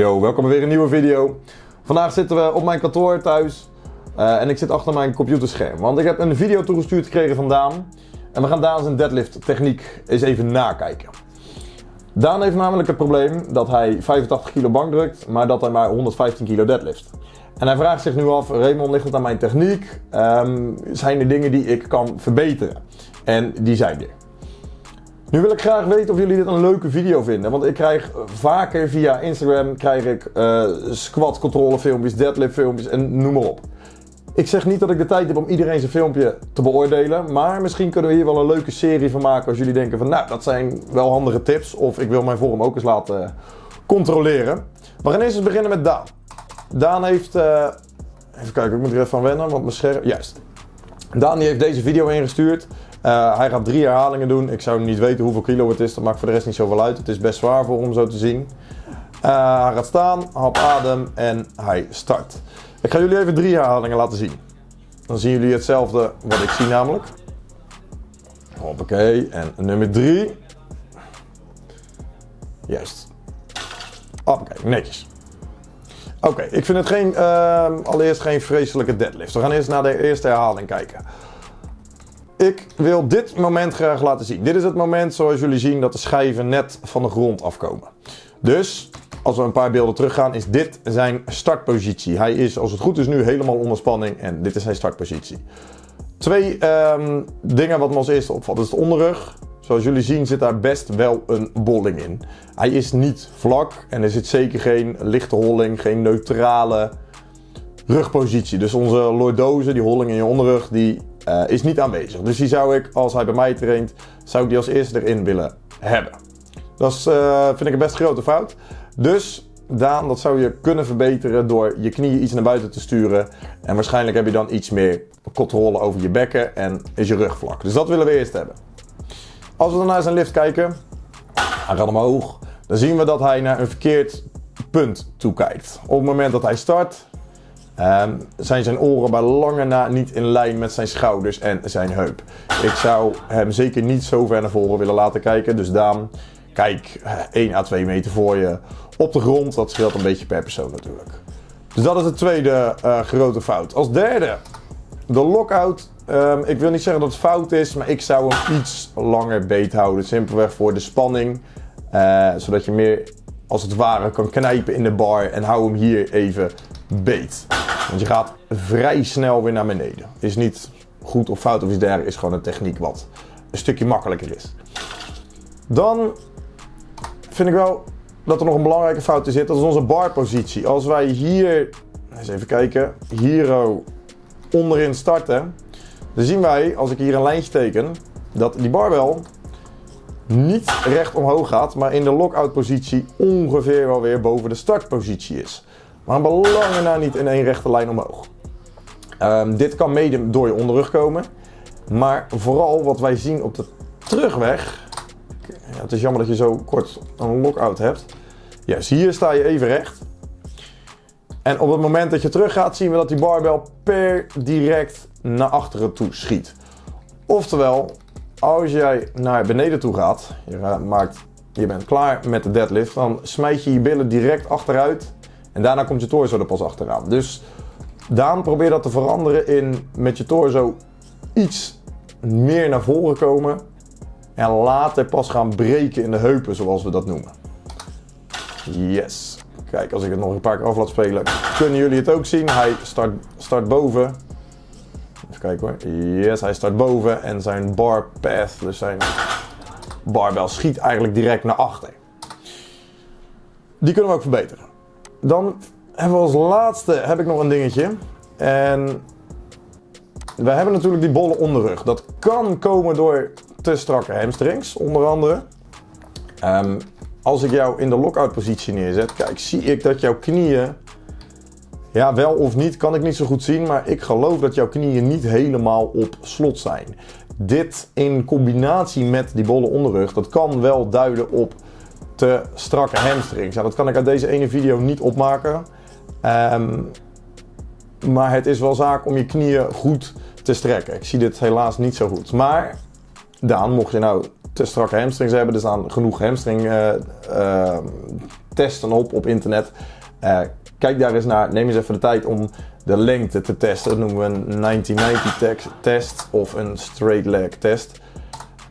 Yo, welkom bij weer een nieuwe video. Vandaag zitten we op mijn kantoor thuis uh, en ik zit achter mijn computerscherm. Want ik heb een video toegestuurd gekregen van Daan. En we gaan Daan zijn deadlift techniek eens even nakijken. Daan heeft namelijk het probleem dat hij 85 kilo bank drukt, maar dat hij maar 115 kilo deadlift. En hij vraagt zich nu af, Raymond, ligt het aan mijn techniek? Um, zijn er dingen die ik kan verbeteren? En die zijn er. Nu wil ik graag weten of jullie dit een leuke video vinden. Want ik krijg vaker via Instagram krijg ik uh, squat controle filmpjes, deadlift filmpjes en noem maar op. Ik zeg niet dat ik de tijd heb om iedereen zijn filmpje te beoordelen. Maar misschien kunnen we hier wel een leuke serie van maken als jullie denken van nou dat zijn wel handige tips. Of ik wil mijn vorm ook eens laten controleren. We gaan eerst eens beginnen met Daan. Daan heeft, uh, even kijken ik moet er even van wennen want mijn scherm, juist. Daan die heeft deze video ingestuurd. Uh, hij gaat drie herhalingen doen. Ik zou niet weten hoeveel kilo het is. Dat maakt voor de rest niet zoveel uit. Het is best zwaar voor om zo te zien. Uh, hij gaat staan, hap adem en hij start. Ik ga jullie even drie herhalingen laten zien. Dan zien jullie hetzelfde wat ik zie namelijk. Hoppakee. En nummer drie. Juist. Hoppakee, netjes. Oké, ik vind het geen, uh, allereerst geen vreselijke deadlift. We gaan eerst naar de eerste herhaling kijken. Ik wil dit moment graag laten zien. Dit is het moment zoals jullie zien dat de schijven net van de grond afkomen. Dus als we een paar beelden teruggaan is dit zijn startpositie. Hij is als het goed is nu helemaal onder spanning en dit is zijn startpositie. Twee um, dingen wat me als eerste opvalt. Is de onderrug. Zoals jullie zien zit daar best wel een bolling in. Hij is niet vlak en er zit zeker geen lichte holling, geen neutrale rugpositie. Dus onze lordose, die holling in je onderrug, die uh, is niet aanwezig. Dus die zou ik, als hij bij mij traint, zou ik die als eerste erin willen hebben. Dat is, uh, vind ik een best grote fout. Dus Daan, dat zou je kunnen verbeteren door je knieën iets naar buiten te sturen. En waarschijnlijk heb je dan iets meer controle over je bekken en is je rug vlak. Dus dat willen we eerst hebben. Als we dan naar zijn lift kijken, hij gaat omhoog. Dan zien we dat hij naar een verkeerd punt toekijkt. Op het moment dat hij start, Um, zijn zijn oren bij lange na niet in lijn met zijn schouders en zijn heup. Ik zou hem zeker niet zo ver naar voren willen laten kijken. Dus Daan, kijk 1 à 2 meter voor je op de grond. Dat scheelt een beetje per persoon natuurlijk. Dus dat is de tweede uh, grote fout. Als derde, de lockout. Um, ik wil niet zeggen dat het fout is, maar ik zou hem iets langer beet houden. Simpelweg voor de spanning. Uh, zodat je meer als het ware kan knijpen in de bar. En hou hem hier even beet. Want je gaat vrij snel weer naar beneden. Is niet goed of fout of iets dergelijks. Is gewoon een techniek wat een stukje makkelijker is. Dan vind ik wel dat er nog een belangrijke fout in zit. Dat is onze barpositie. Als wij hier, eens even kijken, hier onderin starten. Dan zien wij, als ik hier een lijntje teken, dat die barbel niet recht omhoog gaat, maar in de lockout positie ongeveer wel weer boven de startpositie is. Maar belangen na niet in één rechte lijn omhoog. Um, dit kan mede door je onderrug komen. Maar vooral wat wij zien op de terugweg. Het is jammer dat je zo kort een lockout hebt. Yes, hier sta je even recht. En op het moment dat je terug gaat, zien we dat die barbel per direct naar achteren toe schiet. Oftewel, als jij naar beneden toe gaat, je, maakt, je bent klaar met de deadlift, dan smijt je je billen direct achteruit en daarna komt je torso er pas achteraan. Dus Daan, probeer dat te veranderen in met je torso iets meer naar voren komen. En later pas gaan breken in de heupen, zoals we dat noemen. Yes. Kijk, als ik het nog een paar keer af laat spelen, kunnen jullie het ook zien. Hij start, start boven. Even kijken hoor. Yes, hij start boven en zijn bar path, dus zijn barbel, schiet eigenlijk direct naar achter. Die kunnen we ook verbeteren. Dan hebben we als laatste heb ik nog een dingetje. En we hebben natuurlijk die bolle onderrug. Dat kan komen door te strakke hamstrings, onder andere. Um, als ik jou in de lockout positie neerzet, kijk, zie ik dat jouw knieën, ja wel of niet, kan ik niet zo goed zien, maar ik geloof dat jouw knieën niet helemaal op slot zijn. Dit in combinatie met die bolle onderrug, dat kan wel duiden op te strakke hamstrings. Dat kan ik uit deze ene video niet opmaken. Um, maar het is wel zaak om je knieën goed te strekken. Ik zie dit helaas niet zo goed. Maar Daan, mocht je nou te strakke hamstrings hebben, er staan genoeg hamstring uh, uh, testen op op internet. Eh, kijk daar eens naar. Neem eens even de tijd om de lengte te testen. Dat noemen we een 1990 test of een straight leg test.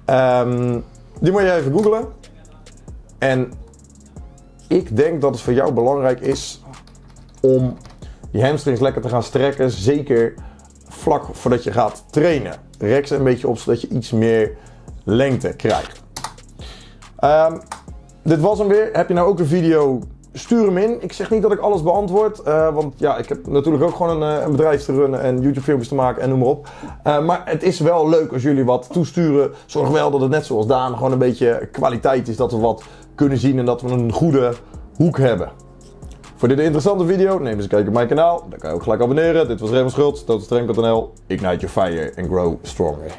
Ehm, die moet je even googlen. En ik denk dat het voor jou belangrijk is om je hamstrings lekker te gaan strekken. Zeker vlak voordat je gaat trainen. Rek ze een beetje op zodat je iets meer lengte krijgt. Ehm, dit was hem weer. Heb je nou ook een video? Stuur hem in. Ik zeg niet dat ik alles beantwoord. eh, want ja, ik heb natuurlijk ook gewoon een, eh, een bedrijf te runnen en YouTube filmpjes te maken en noem maar op. Eh, maar het is wel leuk als jullie wat toesturen. Zorg wel dat het net zoals Daan gewoon een beetje kwaliteit is. Dat we wat kunnen zien en dat we een goede hoek hebben. Voor dit interessante video, neem eens een kijkje op mijn kanaal. Dan kan je ook gelijk abonneren. Dit was Raymond Schultz, totalstreng.nl. Ignite your fire and grow stronger.